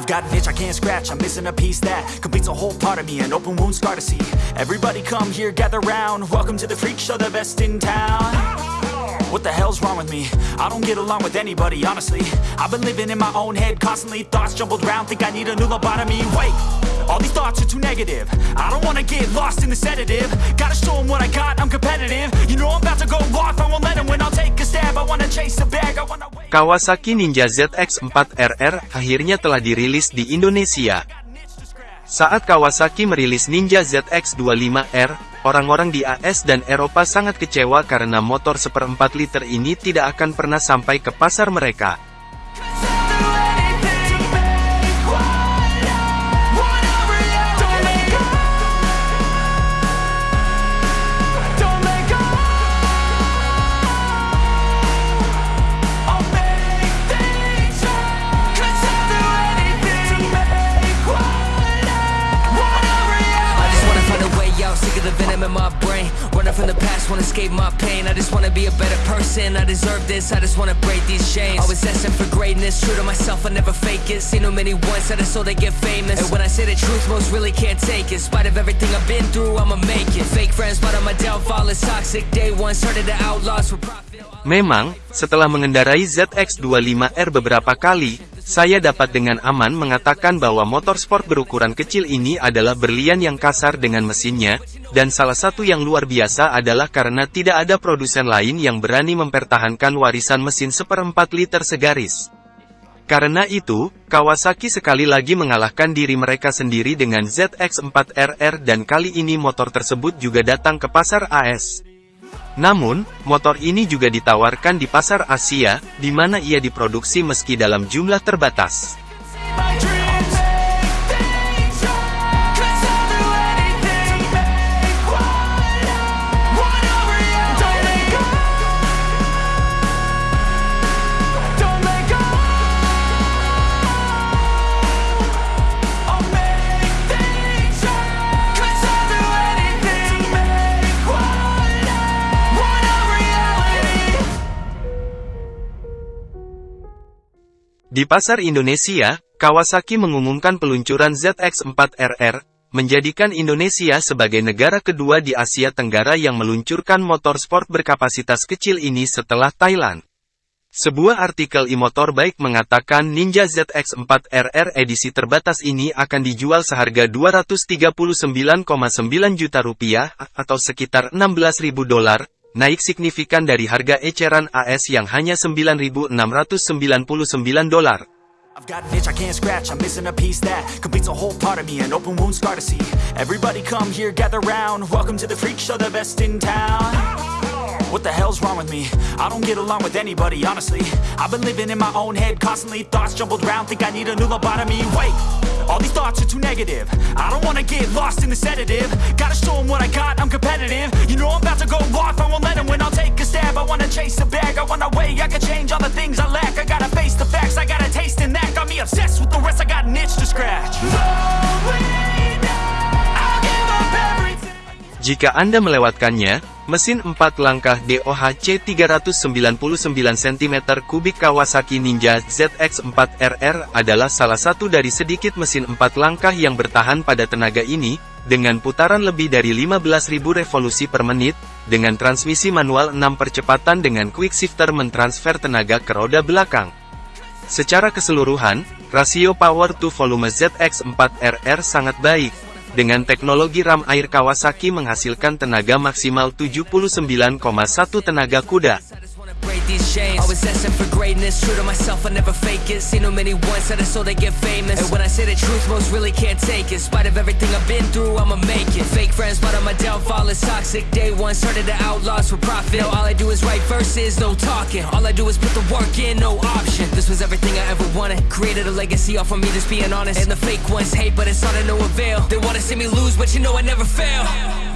I've got an itch I can't scratch, I'm missing a piece that completes a whole part of me, an open wound scar to see. Everybody come here, gather round. Welcome to the freak show, the best in town. What the hell's wrong with me? I don't get along with anybody, honestly. I've been living in my own head constantly, thoughts jumbled round, think I need a new lobotomy. Wait, all these thoughts are too negative. I don't wanna get lost in the sedative. Gotta show 'em what I got, I'm competitive. You know I'm about to go off, I won't let 'em win. I'll take a stab, I wanna chase a bag, I wanna wait. Kawasaki Ninja ZX-4RR akhirnya telah dirilis di Indonesia. Saat Kawasaki merilis Ninja ZX25R, orang-orang di AS dan Eropa sangat kecewa karena motor seperempat liter ini tidak akan pernah sampai ke pasar mereka. From the past, wanna escape my pain. I just wanna be a better person. I deserve this, I just wanna break these chains. Always asking for greatness, true to myself, I never fake it. Seen too many ones that are so they get famous. And when I say the truth, most really can't take it. In spite of everything I've been through, I'ma make it. Fake friends, but on my downfall is toxic. Day one, started the outlaws for profit. Memang, setelah mengendarai ZX25R beberapa kali, saya dapat dengan aman mengatakan bahwa motor sport berukuran kecil ini adalah berlian yang kasar dengan mesinnya, dan salah satu yang luar biasa adalah karena tidak ada produsen lain yang berani mempertahankan warisan mesin seperempat liter segaris. Karena itu, Kawasaki sekali lagi mengalahkan diri mereka sendiri dengan ZX4RR dan kali ini motor tersebut juga datang ke pasar AS. Namun, motor ini juga ditawarkan di pasar Asia, di mana ia diproduksi meski dalam jumlah terbatas. Di pasar Indonesia, Kawasaki mengumumkan peluncuran ZX4RR, menjadikan Indonesia sebagai negara kedua di Asia Tenggara yang meluncurkan motor sport berkapasitas kecil ini setelah Thailand. Sebuah artikel e-motor baik mengatakan Ninja ZX4RR edisi terbatas ini akan dijual seharga 239,9 juta rupiah, atau sekitar 16.000 dolar, naik signifikan dari harga eceran AS yang hanya 9.699 dolar. What the hell's wrong with me? I don't get along with anybody, honestly. I've been living in my own head constantly, thoughts jumbled round, think I need a new lobotomy. Wait, all these thoughts are too negative. I don't wanna get lost in the sedative. Gotta show 'em what I got, I'm competitive. You know I'm about to go off, I won't let 'em win. I'll take a stab, I wanna chase a bag, I wanna weigh, I can change all the things I lack. I gotta face the facts, I got a taste in that. Got me obsessed with the rest, I got an itch to scratch. Everything. Jika Anda melewatkannya, mesin 4 langkah DOHC 399 cm3 Kawasaki Ninja ZX4RR adalah salah satu dari sedikit mesin 4 langkah yang bertahan pada tenaga ini, dengan putaran lebih dari 15.000 revolusi per menit, dengan transmisi manual 6 percepatan dengan quick shifter mentransfer tenaga ke roda belakang. Secara keseluruhan, rasio power to volume ZX4RR sangat baik. Dengan teknologi ram air Kawasaki menghasilkan tenaga maksimal 79,1 tenaga kuda. I break these chains. Always asking for greatness, true to myself, I never fake it. Seen too many ones that are so they get famous. And when I say the truth, most really can't take it. In spite of everything I've been through, I'ma make it. Fake friends, but on my downfall is toxic. Day one, started the outlaws for profit. Now all I do is write verses, no talking. All I do is put the work in, no option. This was everything I ever wanted. Created a legacy off of me, just being honest. And the fake ones hate, but it's all to no avail. They wanna see me lose, but you know I never fail.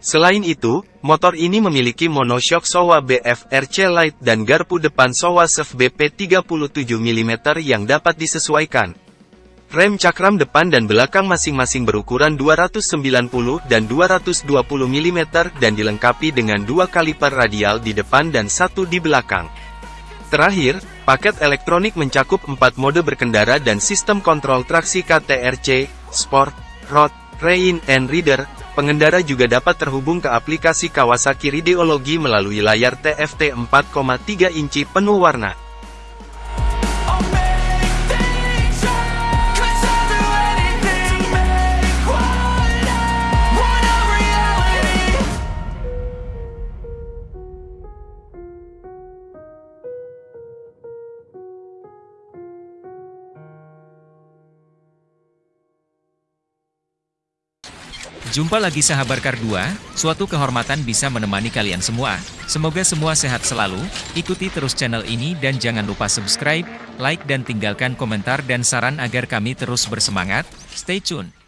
Selain itu, motor ini memiliki monoshock Showa BFRC Light dan garpu depan Showa SEV BP 37 mm yang dapat disesuaikan. Rem cakram depan dan belakang masing-masing berukuran 290 dan 220 mm dan dilengkapi dengan dua kaliper radial di depan dan satu di belakang. Terakhir, paket elektronik mencakup 4 mode berkendara dan sistem kontrol traksi KTRC, Sport, Road, Rain, and Reader. Pengendara juga dapat terhubung ke aplikasi Kawasaki Rideology melalui layar TFT 4,3 inci penuh warna. Jumpa lagi sahabat Kardua, suatu kehormatan bisa menemani kalian semua. Semoga semua sehat selalu, ikuti terus channel ini dan jangan lupa subscribe, like dan tinggalkan komentar dan saran agar kami terus bersemangat. Stay tune.